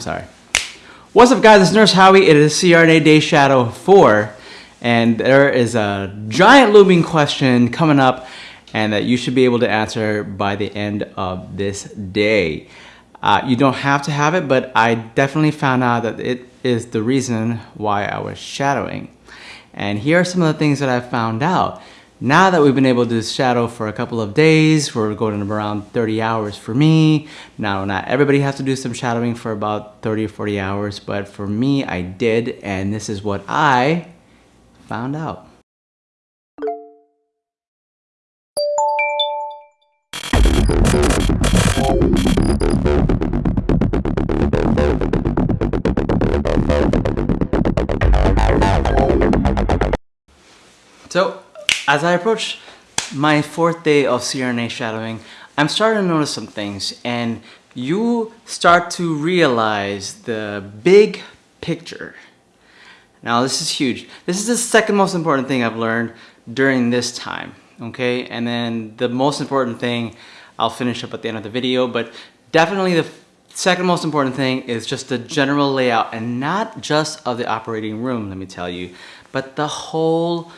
Sorry. What's up guys, it's Nurse Howie. It is CRNA Day Shadow 4 and there is a giant looming question coming up and that you should be able to answer by the end of this day. Uh, you don't have to have it, but I definitely found out that it is the reason why I was shadowing. And here are some of the things that I found out. Now that we've been able to shadow for a couple of days, we're going around 30 hours for me. Now, not everybody has to do some shadowing for about 30 or 40 hours, but for me, I did, and this is what I found out. So as I approach my fourth day of CRNA shadowing, I'm starting to notice some things and you start to realize the big picture. Now this is huge. This is the second most important thing I've learned during this time, okay? And then the most important thing I'll finish up at the end of the video, but definitely the second most important thing is just the general layout and not just of the operating room, let me tell you, but the whole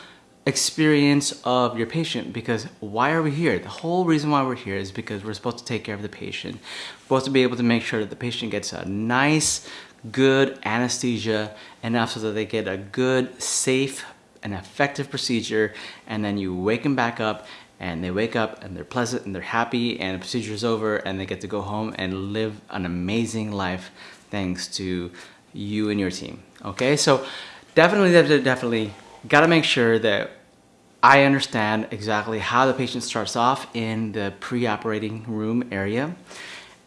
experience of your patient because why are we here? The whole reason why we're here is because we're supposed to take care of the patient. We're supposed to be able to make sure that the patient gets a nice, good anesthesia enough so that they get a good, safe, and effective procedure and then you wake them back up and they wake up and they're pleasant and they're happy and the procedure is over and they get to go home and live an amazing life thanks to you and your team. Okay, so definitely, definitely, definitely got to make sure that I understand exactly how the patient starts off in the pre-operating room area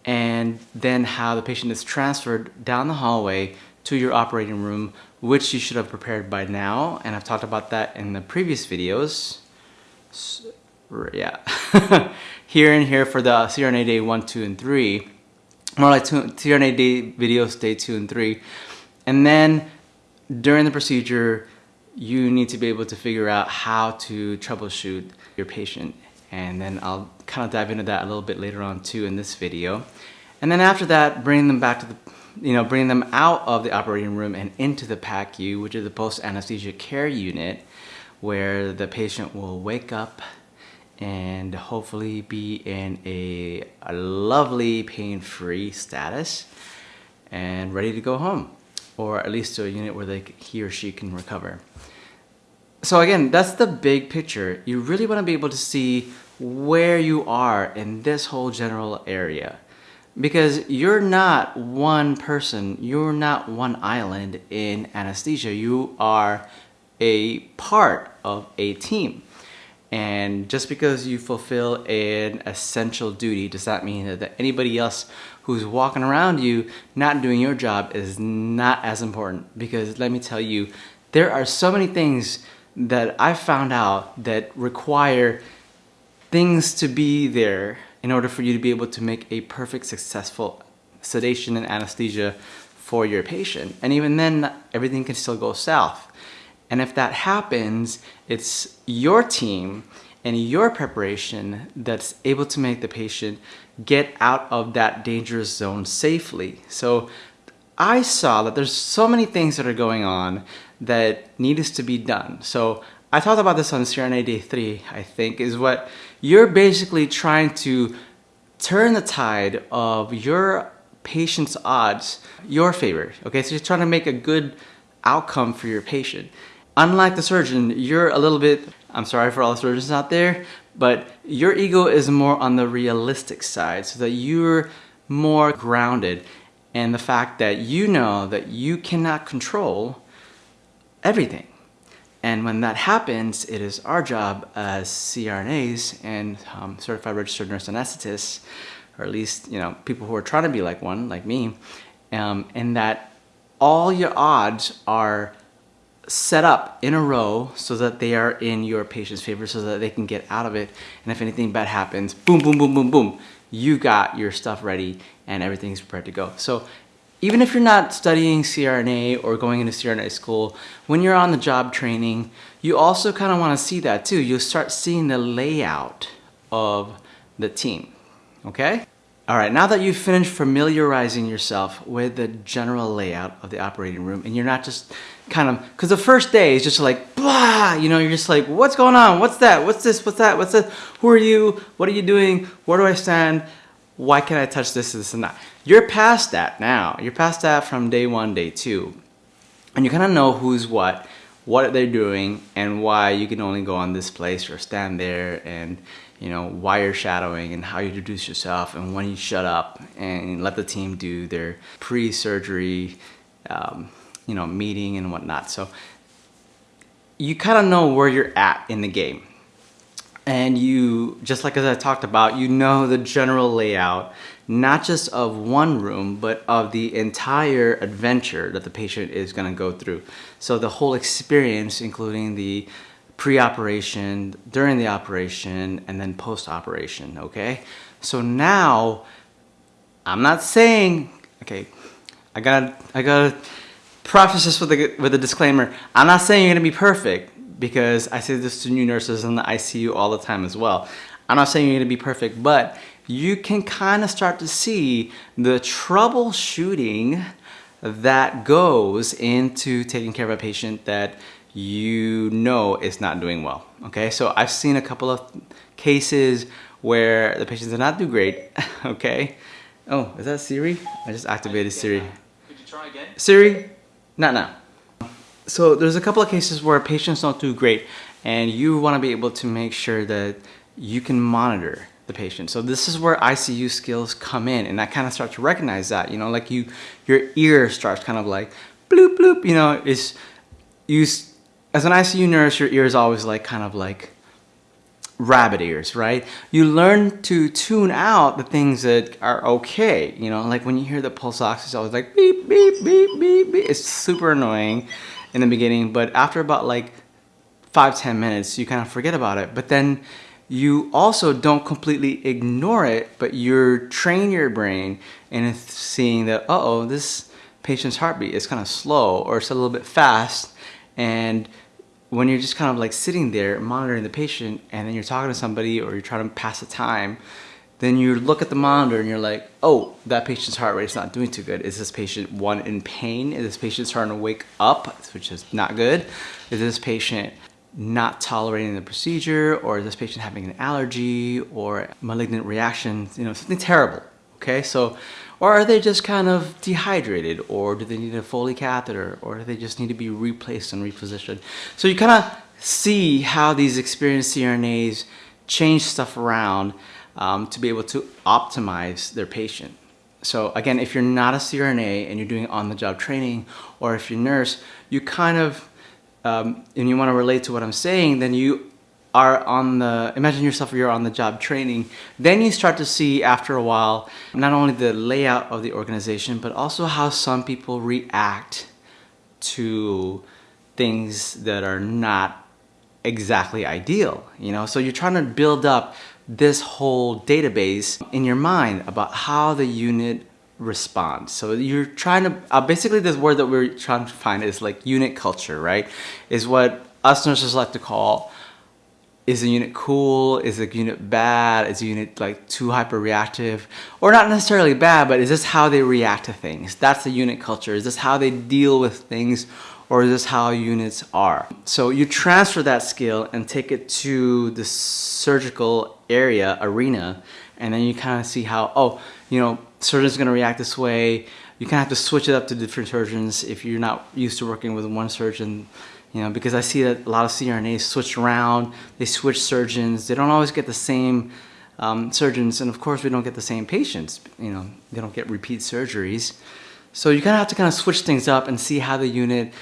and then how the patient is transferred down the hallway to your operating room, which you should have prepared by now. And I've talked about that in the previous videos. So, yeah. here and here for the CRNA day one, two, and three. More like two, CRNA day videos day two and three. And then during the procedure, you need to be able to figure out how to troubleshoot your patient. And then I'll kind of dive into that a little bit later on too in this video. And then after that, bring them back to the, you know, bring them out of the operating room and into the PACU, which is the post-anesthesia care unit, where the patient will wake up and hopefully be in a, a lovely pain-free status and ready to go home or at least to a unit where they, he or she can recover. So again, that's the big picture. You really want to be able to see where you are in this whole general area because you're not one person, you're not one island in anesthesia. You are a part of a team. And just because you fulfill an essential duty does that mean that anybody else who's walking around you not doing your job is not as important. Because let me tell you, there are so many things that I found out that require things to be there in order for you to be able to make a perfect successful sedation and anesthesia for your patient. And even then, everything can still go south. And if that happens, it's your team and your preparation that's able to make the patient get out of that dangerous zone safely. So I saw that there's so many things that are going on that needs to be done. So I talked about this on CRNA Day 3, I think, is what you're basically trying to turn the tide of your patient's odds your favor. Okay, so you're trying to make a good outcome for your patient. Unlike the surgeon, you're a little bit, I'm sorry for all the surgeons out there, but your ego is more on the realistic side so that you're more grounded in the fact that you know that you cannot control everything. And when that happens, it is our job as CRNAs and um, certified registered nurse anesthetists, or at least you know people who are trying to be like one, like me, um, and that all your odds are set up in a row so that they are in your patient's favor so that they can get out of it. And if anything bad happens, boom, boom, boom, boom, boom, you got your stuff ready and everything's prepared to go. So even if you're not studying CRNA or going into CRNA school, when you're on the job training, you also kind of want to see that too. You'll start seeing the layout of the team, okay? All right, now that you've finished familiarizing yourself with the general layout of the operating room and you're not just kind of, because the first day is just like, blah, you know, you're just like, what's going on? What's that? What's this? What's that? What's this? Who are you? What are you doing? Where do I stand? Why can't I touch this, this, and that? You're past that now. You're past that from day one, day two. And you kind of know who's what, what they're doing, and why you can only go on this place or stand there and you know, why you're shadowing and how you introduce yourself and when you shut up and let the team do their pre-surgery, um, you know, meeting and whatnot. So you kind of know where you're at in the game. And you, just like as I talked about, you know the general layout, not just of one room, but of the entire adventure that the patient is gonna go through. So the whole experience, including the pre-operation, during the operation, and then post-operation, okay? So now, I'm not saying, okay, I gotta, I gotta preface this with a, with a disclaimer. I'm not saying you're gonna be perfect because I say this to new nurses in the ICU all the time as well. I'm not saying you're gonna be perfect, but you can kind of start to see the troubleshooting that goes into taking care of a patient that you know it's not doing well. Okay, so I've seen a couple of cases where the patients did not do great. okay. Oh, is that Siri? I just activated Siri. Could you try again? Siri, not now. So there's a couple of cases where patients don't do great and you want to be able to make sure that you can monitor the patient. So this is where ICU skills come in and I kind of start to recognize that, you know, like you, your ear starts kind of like bloop bloop, you know, is you as an ICU nurse, your ears always like kind of like rabbit ears, right? You learn to tune out the things that are okay. You know, like when you hear the pulse ox, it's always like beep, beep, beep, beep, beep. It's super annoying in the beginning, but after about like five, 10 minutes, you kind of forget about it. But then you also don't completely ignore it, but you're train your brain in seeing that, uh oh, this patient's heartbeat is kind of slow or it's a little bit fast. And when you're just kind of like sitting there monitoring the patient and then you're talking to somebody or you're trying to pass the time, then you look at the monitor and you're like, oh, that patient's heart rate is not doing too good. Is this patient, one, in pain? Is this patient starting to wake up, which is not good? Is this patient not tolerating the procedure or is this patient having an allergy or malignant reaction, you know, something terrible, okay? So or are they just kind of dehydrated? Or do they need a Foley catheter? Or do they just need to be replaced and repositioned? So you kind of see how these experienced CRNAs change stuff around um, to be able to optimize their patient. So again, if you're not a CRNA and you're doing on-the-job training, or if you're a nurse, you kind of, um, and you want to relate to what I'm saying, then you are on the, imagine yourself you're on the job training, then you start to see after a while, not only the layout of the organization, but also how some people react to things that are not exactly ideal, you know? So you're trying to build up this whole database in your mind about how the unit responds. So you're trying to, uh, basically this word that we're trying to find is like unit culture, right? Is what us nurses like to call is the unit cool? Is the unit bad? Is the unit like too hyper reactive? Or not necessarily bad, but is this how they react to things? That's the unit culture. Is this how they deal with things? Or is this how units are? So you transfer that skill and take it to the surgical area, arena, and then you kind of see how, oh, you know, surgeon's gonna react this way. You kind of have to switch it up to different surgeons if you're not used to working with one surgeon you know, because I see that a lot of CRNAs switch around, they switch surgeons, they don't always get the same um, surgeons, and of course we don't get the same patients, you know, they don't get repeat surgeries. So you kind of have to kind of switch things up and see how the unit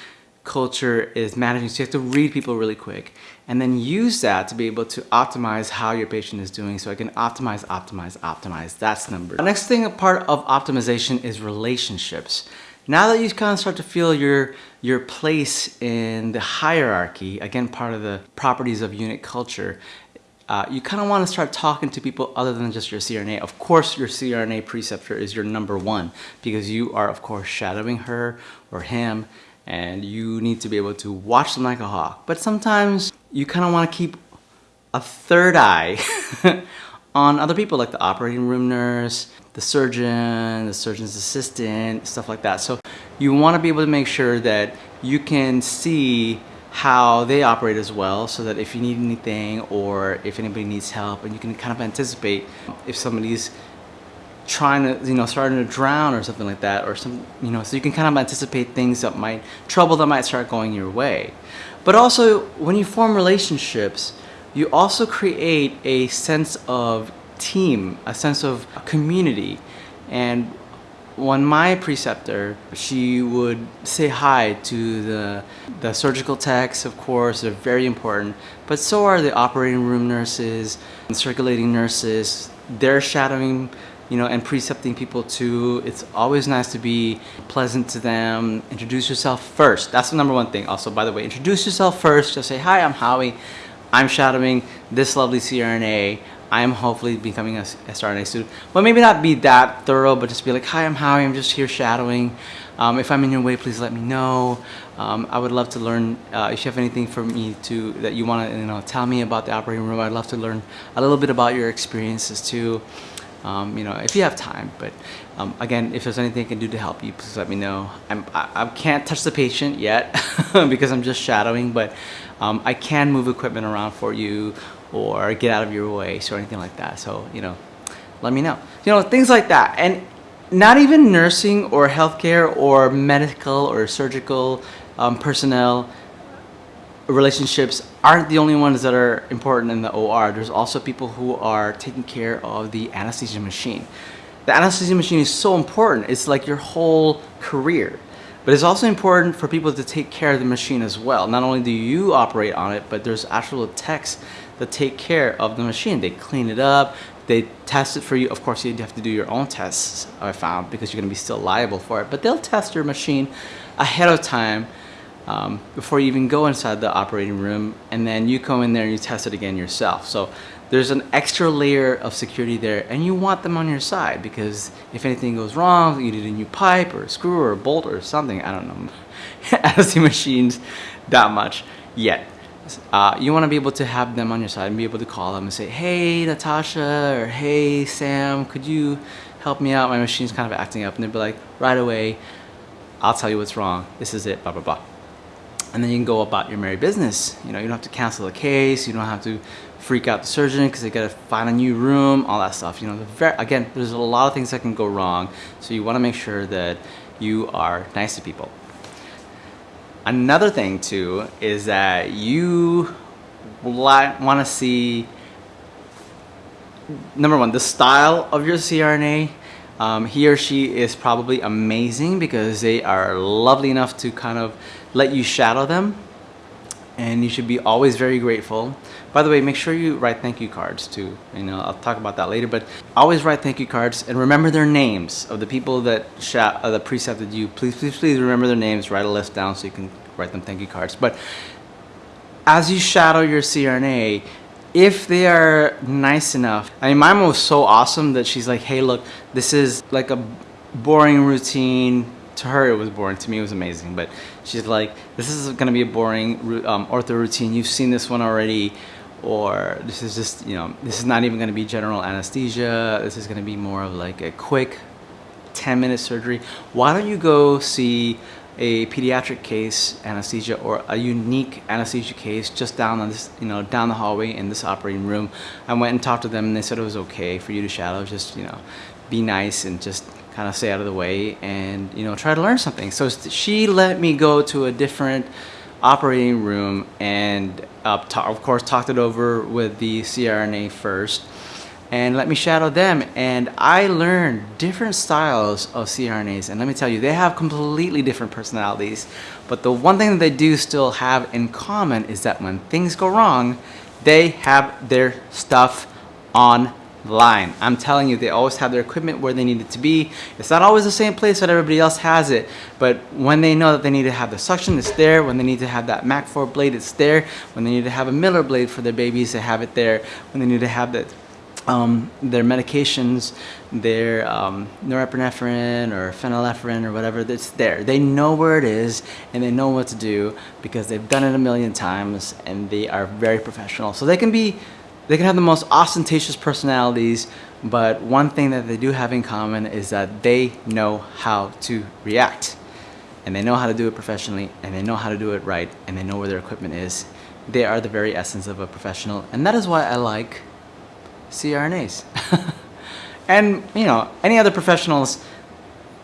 culture is managing. So you have to read people really quick and then use that to be able to optimize how your patient is doing. So I can optimize, optimize, optimize. That's number. The next thing, a part of optimization is relationships. Now that you kind of start to feel your, your place in the hierarchy, again, part of the properties of unit culture, uh, you kind of want to start talking to people other than just your CRNA. Of course, your CRNA preceptor is your number one because you are, of course, shadowing her or him and you need to be able to watch them like a hawk. But sometimes you kind of want to keep a third eye on other people like the operating room nurse, the surgeon, the surgeon's assistant, stuff like that. So you want to be able to make sure that you can see how they operate as well so that if you need anything or if anybody needs help and you can kind of anticipate if somebody's trying to you know starting to drown or something like that or some you know so you can kind of anticipate things that might trouble that might start going your way but also when you form relationships you also create a sense of team a sense of community and when my preceptor, she would say hi to the, the surgical techs, of course, they're very important, but so are the operating room nurses and circulating nurses. They're shadowing, you know, and precepting people too. It's always nice to be pleasant to them. Introduce yourself first. That's the number one thing. Also, by the way, introduce yourself first. Just say, hi, I'm Howie. I'm shadowing this lovely CRNA. I'm hopefully becoming a SRNA student. But maybe not be that thorough, but just be like, hi, I'm Howie, I'm just here shadowing. Um, if I'm in your way, please let me know. Um, I would love to learn, uh, if you have anything for me to, that you want to you know, tell me about the operating room, I'd love to learn a little bit about your experiences too. Um, you know, if you have time. But um, again, if there's anything I can do to help you, please let me know. I'm, I, I can't touch the patient yet because I'm just shadowing, but um, I can move equipment around for you or get out of your way or anything like that. So, you know, let me know. You know, things like that. And not even nursing or healthcare or medical or surgical um, personnel relationships aren't the only ones that are important in the OR. There's also people who are taking care of the anesthesia machine. The anesthesia machine is so important. It's like your whole career. But it's also important for people to take care of the machine as well. Not only do you operate on it, but there's actual techs that take care of the machine. They clean it up, they test it for you. Of course, you have to do your own tests, I found, because you're gonna be still liable for it. But they'll test your machine ahead of time um, before you even go inside the operating room. And then you come in there and you test it again yourself. So there's an extra layer of security there and you want them on your side because if anything goes wrong, you need a new pipe or a screw or a bolt or something, I don't know. I don't see machines that much yet uh, you want to be able to have them on your side and be able to call them and say, hey, Natasha, or hey, Sam, could you help me out? My machine's kind of acting up. And they'd be like, right away, I'll tell you what's wrong. This is it, blah, blah, blah. And then you can go about your merry business. You know, you don't have to cancel the case. You don't have to freak out the surgeon because they got to find a new room, all that stuff. You know, very, again, there's a lot of things that can go wrong. So you want to make sure that you are nice to people. Another thing too is that you want to see number one the style of your CRNA um, he or she is probably amazing because they are lovely enough to kind of let you shadow them and you should be always very grateful. By the way, make sure you write thank you cards too. You know, I'll talk about that later, but always write thank you cards and remember their names of the people that uh, that precepted you. Please, please, please remember their names. Write a list down so you can write them thank you cards. But as you shadow your CRNA, if they are nice enough, I mean, mine was so awesome that she's like, hey, look, this is like a boring routine to her it was boring to me it was amazing but she's like this is gonna be a boring um, ortho routine you've seen this one already or this is just you know this is not even gonna be general anesthesia. This is gonna be more of like a quick 10 minute surgery. Why don't you go see a pediatric case anesthesia or a unique anesthesia case just down on this you know down the hallway in this operating room? I went and talked to them and they said it was okay for you to shadow just you know be nice and just kind of stay out of the way and you know try to learn something. So she let me go to a different operating room and uh, of course talked it over with the CRNA first. And let me shadow them. And I learned different styles of CRNAs and let me tell you they have completely different personalities. But the one thing that they do still have in common is that when things go wrong they have their stuff on line. I'm telling you, they always have their equipment where they need it to be. It's not always the same place that everybody else has it, but when they know that they need to have the suction, it's there. When they need to have that Mac 4 blade, it's there. When they need to have a Miller blade for their babies, they have it there. When they need to have the um, their medications, their um, norepinephrine or phenylephrine or whatever, it's there. They know where it is and they know what to do because they've done it a million times and they are very professional. So they can be they can have the most ostentatious personalities, but one thing that they do have in common is that they know how to react and they know how to do it professionally and they know how to do it right and they know where their equipment is. They are the very essence of a professional and that is why I like CRNAs. and you know, any other professionals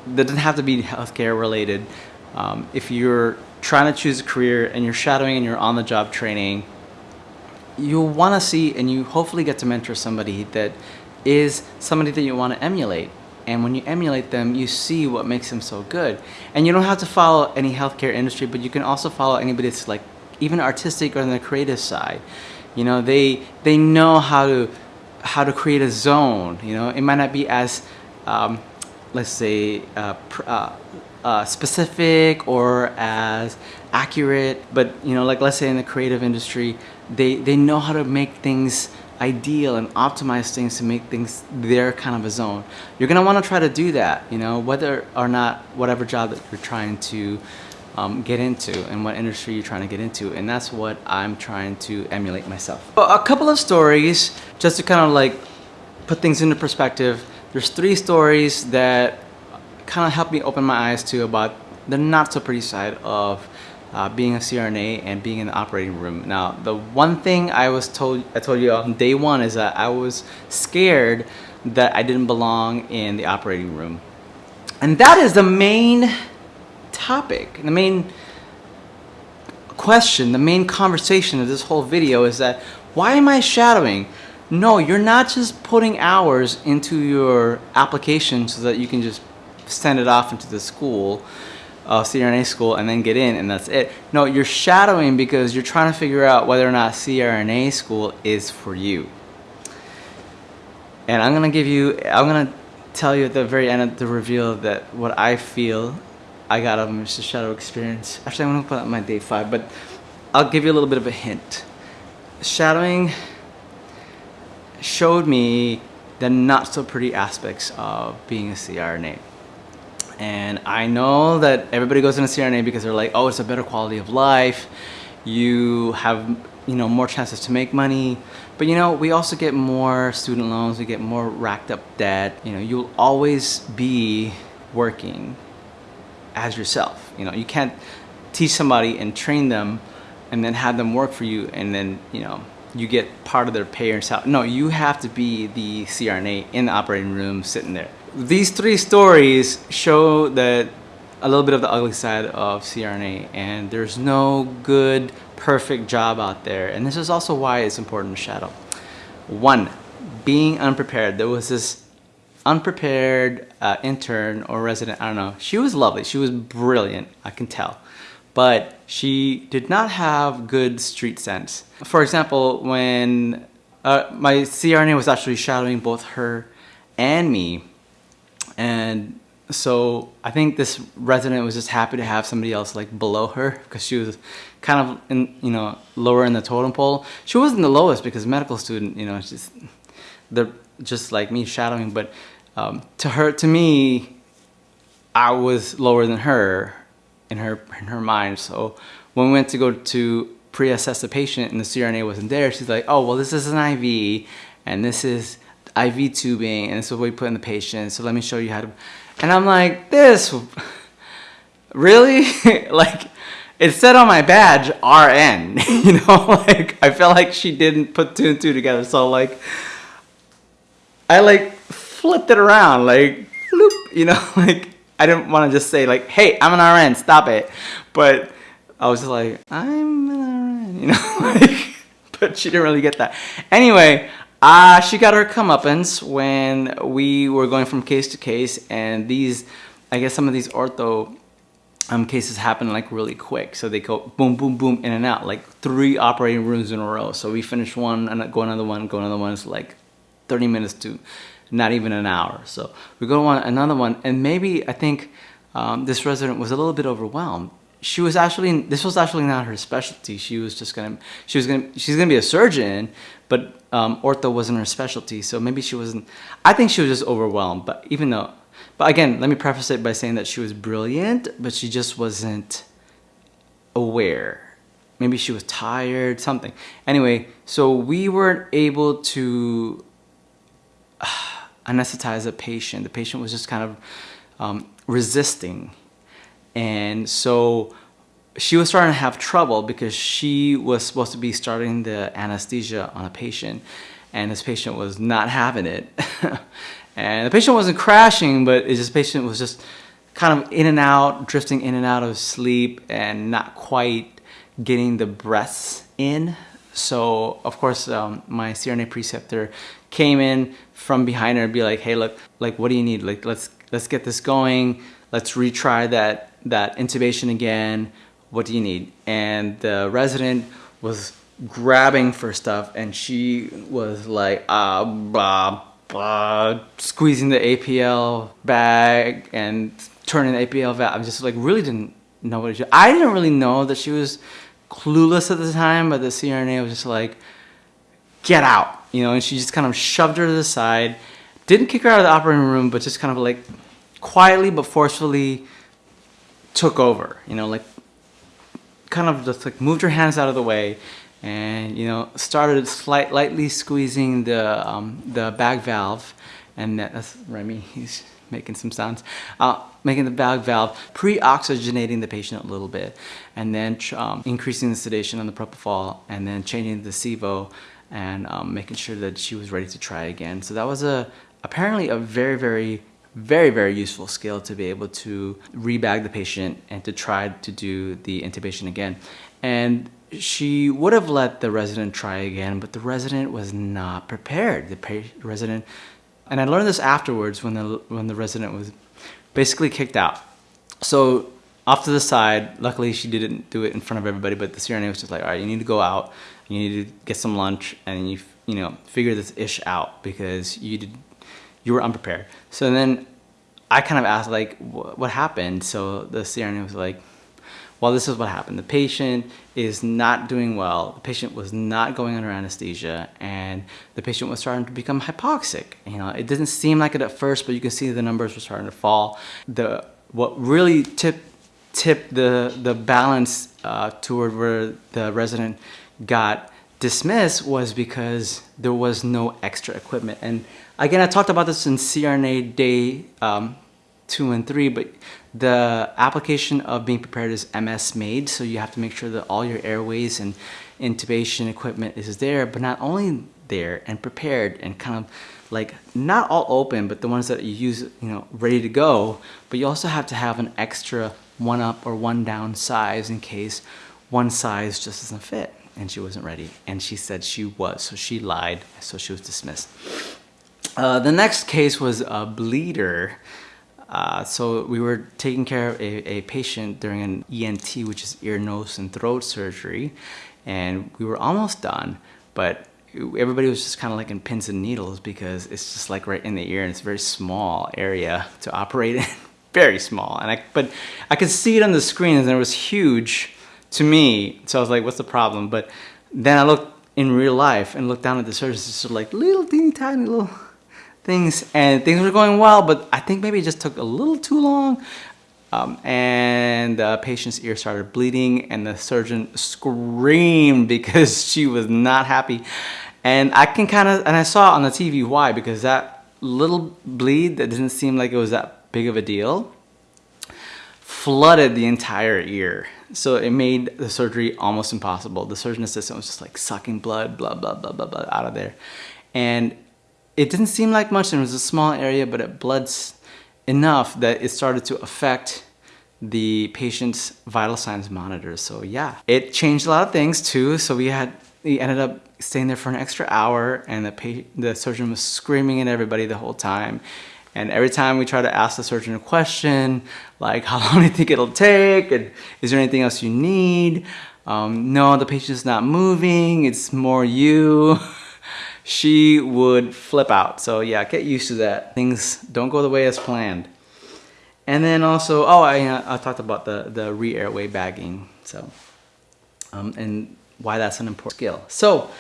that doesn't have to be healthcare related. Um, if you're trying to choose a career and you're shadowing and you're on the job training, you'll want to see and you hopefully get to mentor somebody that is somebody that you want to emulate. And when you emulate them, you see what makes them so good. And you don't have to follow any healthcare industry, but you can also follow anybody that's like even artistic or on the creative side. You know, they they know how to how to create a zone. You know, it might not be as um, let's say uh, uh, uh, specific or as accurate, but you know, like let's say in the creative industry, they they know how to make things ideal and optimize things to make things their kind of a zone. You're gonna wanna try to do that, you know, whether or not whatever job that you're trying to um, get into and what industry you're trying to get into. And that's what I'm trying to emulate myself. a couple of stories just to kind of like put things into perspective. There's three stories that kind of helped me open my eyes to about the not so pretty side of uh, being a CRNA and being in the operating room. Now, the one thing I was told, I told you on day one is that I was scared that I didn't belong in the operating room. And that is the main topic, the main question, the main conversation of this whole video is that why am I shadowing? No, you're not just putting hours into your application so that you can just send it off into the school uh, CRNA school and then get in and that's it. No, you're shadowing because you're trying to figure out whether or not CRNA school is for you. And I'm gonna give you, I'm gonna tell you at the very end of the reveal that what I feel I got of Mr. Shadow experience. Actually, I'm gonna put out my day five, but I'll give you a little bit of a hint. Shadowing showed me the not so pretty aspects of being a CRNA. And I know that everybody goes into CRNA because they're like, oh, it's a better quality of life. You have, you know, more chances to make money. But you know, we also get more student loans, we get more racked up debt. You know, you'll always be working as yourself. You know, you can't teach somebody and train them and then have them work for you and then, you know, you get part of their pay or salary. No, you have to be the CRNA in the operating room sitting there. These three stories show that a little bit of the ugly side of CRNA and there's no good, perfect job out there. And this is also why it's important to shadow. One, being unprepared. There was this unprepared uh, intern or resident, I don't know. She was lovely. She was brilliant, I can tell. But she did not have good street sense. For example, when uh, my CRNA was actually shadowing both her and me, and so I think this resident was just happy to have somebody else like below her because she was kind of in, you know, lower in the totem pole. She wasn't the lowest because medical student, you know, just, they're just like me shadowing, but um, to her, to me, I was lower than her in her, in her mind. So when we went to go to pre-assess the patient and the CRNA wasn't there, she's like, oh, well, this is an IV and this is IV tubing and this is what we put in the patient. So let me show you how to, and I'm like, this, really? like, it said on my badge, RN, you know, like, I felt like she didn't put two and two together. So like, I like flipped it around, like, bloop, you know, like, I didn't want to just say like, hey, I'm an RN, stop it. But I was just like, I'm an RN, you know, like, but she didn't really get that. Anyway, uh, she got her comeuppance when we were going from case to case and these, I guess some of these ortho um, cases happen like really quick. So they go boom, boom, boom, in and out, like three operating rooms in a row. So we finish one and go another one, go another one. It's like 30 minutes to not even an hour. So we go on another one and maybe I think um, this resident was a little bit overwhelmed she was actually this was actually not her specialty she was just gonna she was gonna she's gonna be a surgeon but um, ortho wasn't her specialty so maybe she wasn't I think she was just overwhelmed but even though but again let me preface it by saying that she was brilliant but she just wasn't aware maybe she was tired something anyway so we weren't able to anesthetize the patient. The patient was just kind of um, resisting. And so she was starting to have trouble because she was supposed to be starting the anesthesia on a patient and this patient was not having it. and the patient wasn't crashing, but just patient was just kind of in and out, drifting in and out of sleep and not quite getting the breaths in. So of course, um, my CRNA preceptor came in from behind her and be like, "Hey, look, like, what do you need? Like, let's let's get this going. Let's retry that that intubation again. What do you need?" And the resident was grabbing for stuff, and she was like, "Ah, blah, blah," squeezing the APL bag and turning the APL valve. I just like really didn't know what she. I didn't really know that she was clueless at the time, but the CRNA was just like, get out, you know, and she just kind of shoved her to the side, didn't kick her out of the operating room, but just kind of like quietly but forcefully took over, you know, like kind of just like moved her hands out of the way and, you know, started slight, lightly squeezing the, um, the bag valve and that's Remy, he's making some sounds, uh, making the bag valve, pre-oxygenating the patient a little bit, and then um, increasing the sedation on the propofol, and then changing the sevo, and um, making sure that she was ready to try again. So that was a apparently a very, very, very, very useful skill to be able to rebag the patient and to try to do the intubation again. And she would have let the resident try again, but the resident was not prepared. The resident and I learned this afterwards when the when the resident was basically kicked out. So off to the side, luckily she didn't do it in front of everybody, but the CRNA was just like, all right, you need to go out, you need to get some lunch, and you you know figure this ish out because you did you were unprepared. So then I kind of asked like, what happened? So the CRNA was like, well, this is what happened. The patient is not doing well. The patient was not going under anesthesia and the patient was starting to become hypoxic. You know, it didn't seem like it at first, but you can see the numbers were starting to fall. The What really tipped tipped the, the balance uh, toward where the resident got dismissed was because there was no extra equipment. And again, I talked about this in CRNA day um, two and three, but the application of being prepared is MS MAID, so you have to make sure that all your airways and intubation equipment is there, but not only there and prepared and kind of like not all open, but the ones that you use, you know, ready to go, but you also have to have an extra one up or one down size in case one size just doesn't fit and she wasn't ready. And she said she was, so she lied, so she was dismissed. Uh, the next case was a bleeder uh, so we were taking care of a, a, patient during an ENT, which is ear, nose, and throat surgery, and we were almost done, but everybody was just kind of like in pins and needles because it's just like right in the ear and it's a very small area to operate in, very small. And I, but I could see it on the screen and it was huge to me. So I was like, what's the problem? But then I looked in real life and looked down at the surgeons, it's just like little teeny tiny little things and things were going well, but I think maybe it just took a little too long. Um, and the patient's ear started bleeding and the surgeon screamed because she was not happy. And I can kind of, and I saw on the TV why, because that little bleed that didn't seem like it was that big of a deal flooded the entire ear. So it made the surgery almost impossible. The surgeon assistant was just like sucking blood, blah, blah, blah, blah, blah, out of there. And it didn't seem like much and it was a small area, but it bled enough that it started to affect the patient's vital signs monitor. So yeah, it changed a lot of things too. So we had, we ended up staying there for an extra hour and the, patient, the surgeon was screaming at everybody the whole time. And every time we try to ask the surgeon a question, like how long do you think it'll take? And is there anything else you need? Um, no, the patient's not moving, it's more you. she would flip out. So yeah, get used to that. Things don't go the way as planned. And then also, oh, I, uh, I talked about the, the re-airway bagging. So, um, and why that's an important skill. So,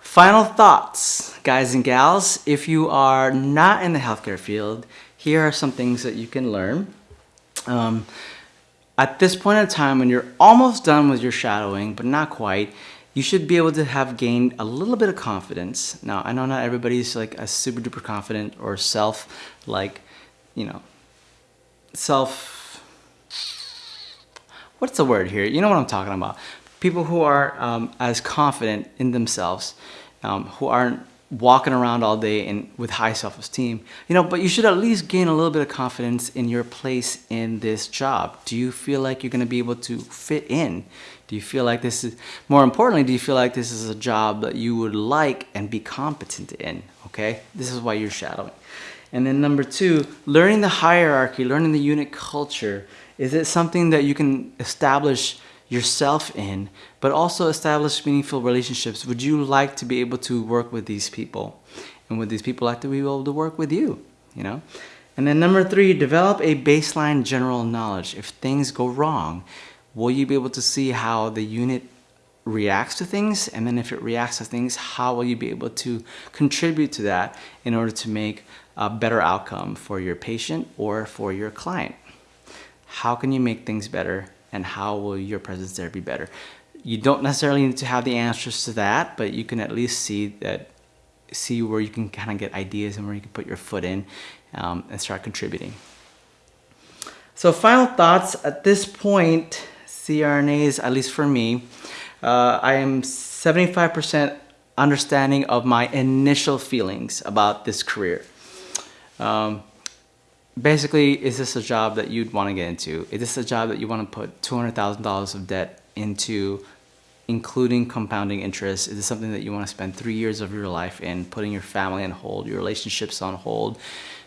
final thoughts, guys and gals. If you are not in the healthcare field, here are some things that you can learn. Um, at this point in time, when you're almost done with your shadowing, but not quite, you should be able to have gained a little bit of confidence. Now, I know not everybody's like a super duper confident or self, like, you know, self, what's the word here? You know what I'm talking about. People who are um, as confident in themselves, um, who aren't walking around all day and with high self-esteem you know but you should at least gain a little bit of confidence in your place in this job do you feel like you're going to be able to fit in do you feel like this is more importantly do you feel like this is a job that you would like and be competent in okay this is why you're shadowing and then number two learning the hierarchy learning the unit culture is it something that you can establish yourself in, but also establish meaningful relationships. Would you like to be able to work with these people? And would these people like to be able to work with you? You know? And then number three, develop a baseline general knowledge. If things go wrong, will you be able to see how the unit reacts to things? And then if it reacts to things, how will you be able to contribute to that in order to make a better outcome for your patient or for your client? How can you make things better and how will your presence there be better? You don't necessarily need to have the answers to that, but you can at least see that see where you can kind of get ideas and where you can put your foot in um, and start contributing. So final thoughts at this point, CRNAs, at least for me, uh, I am 75% understanding of my initial feelings about this career. Um, basically, is this a job that you'd want to get into? Is this a job that you want to put $200,000 of debt into, including compounding interest? Is this something that you want to spend three years of your life in, putting your family on hold, your relationships on hold,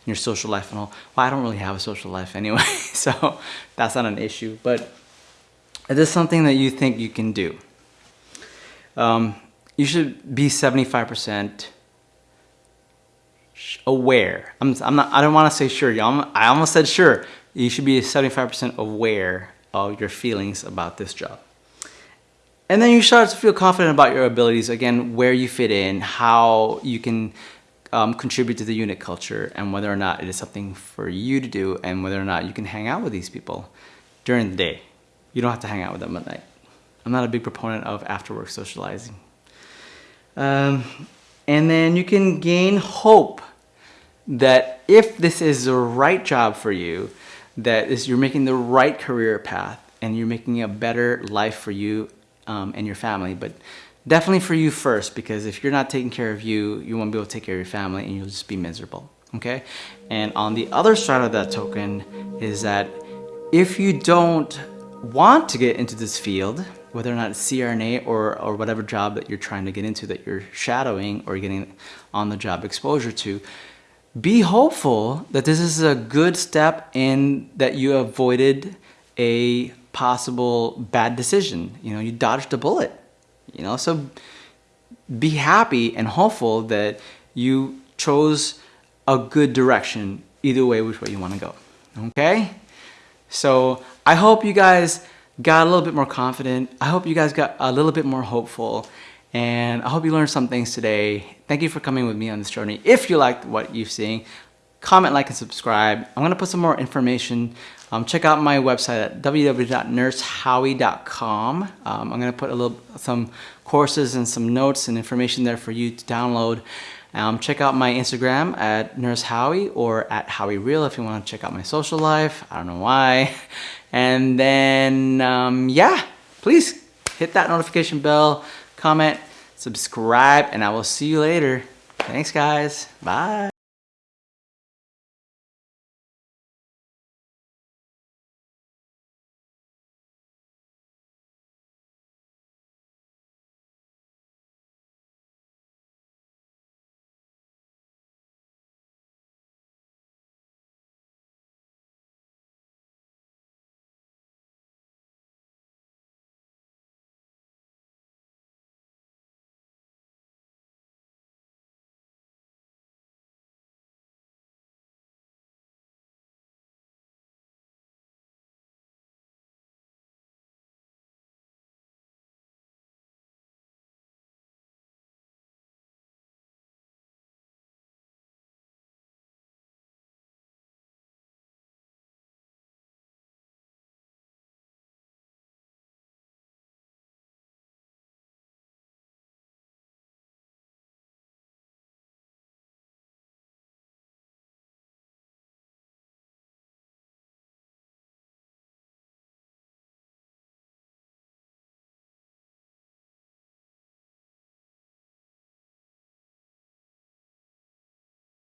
your social life on hold? Well, I don't really have a social life anyway, so that's not an issue. But is this something that you think you can do? Um, you should be 75% aware. I'm, I'm not, I don't want to say sure. I almost said sure. You should be 75% aware of your feelings about this job. And then you start to feel confident about your abilities, again, where you fit in, how you can um, contribute to the unit culture, and whether or not it is something for you to do, and whether or not you can hang out with these people during the day. You don't have to hang out with them at night. I'm not a big proponent of after work socializing. Um, and then you can gain hope that if this is the right job for you, that is you're making the right career path and you're making a better life for you um, and your family. But definitely for you first, because if you're not taking care of you, you won't be able to take care of your family and you'll just be miserable. Okay? And on the other side of that token is that if you don't want to get into this field, whether or not it's CRNA or, or whatever job that you're trying to get into that you're shadowing or getting on the job exposure to, be hopeful that this is a good step in that you avoided a possible bad decision. You know, you dodged a bullet, you know, so be happy and hopeful that you chose a good direction either way which way you want to go. Okay? So I hope you guys got a little bit more confident. I hope you guys got a little bit more hopeful. And I hope you learned some things today. Thank you for coming with me on this journey. If you liked what you've seen, comment, like, and subscribe. I'm gonna put some more information. Um, check out my website at www.nursehowie.com. Um, I'm gonna put a little some courses and some notes and information there for you to download. Um, check out my Instagram at Nurse Howie or at Howie Real if you want to check out my social life. I don't know why. And then, um, yeah, please hit that notification bell comment, subscribe, and I will see you later. Thanks, guys. Bye.